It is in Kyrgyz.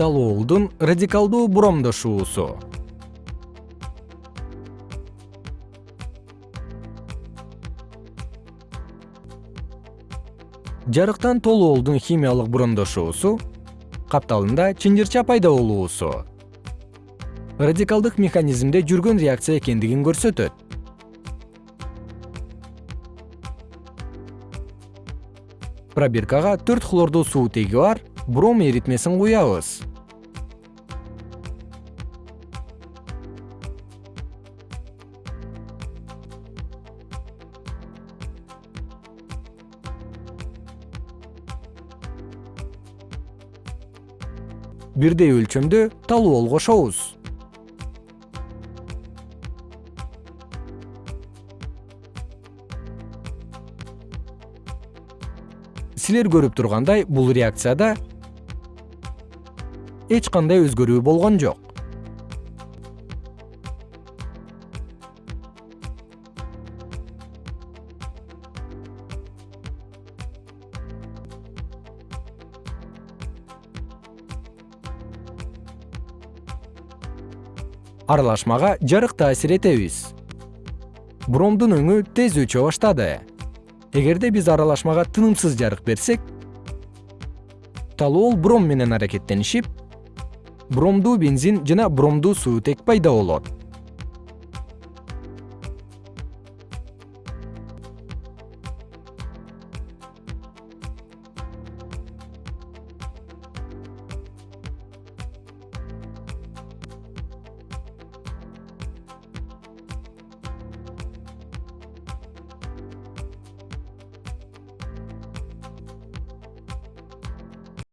талуолдун радикалдуу бромдошуусу жарыктан толуолдун химиялык бромдошуусу капталында чынжырча пайда болуусу. Радикалдык механизмде жүргөн реакция экендигин көрсөтөт. Пробиркага төрт хлордуу суутеги бар бром эритмесин куябыз. Бирдей өлчөмдө талуол кошобуз. Силер көрүп тургандай бул реакцияда эч кандай өзгөрүү болгон жок. Аралашмага жарык таасир этебиз. Бромдун өңү тез өчө баштады. Эгерде биз аралашмага тынымсыз жарык берсек талуол бром менен аракеттенишип бромдуу бензин жана бромдуу суутек пайда болот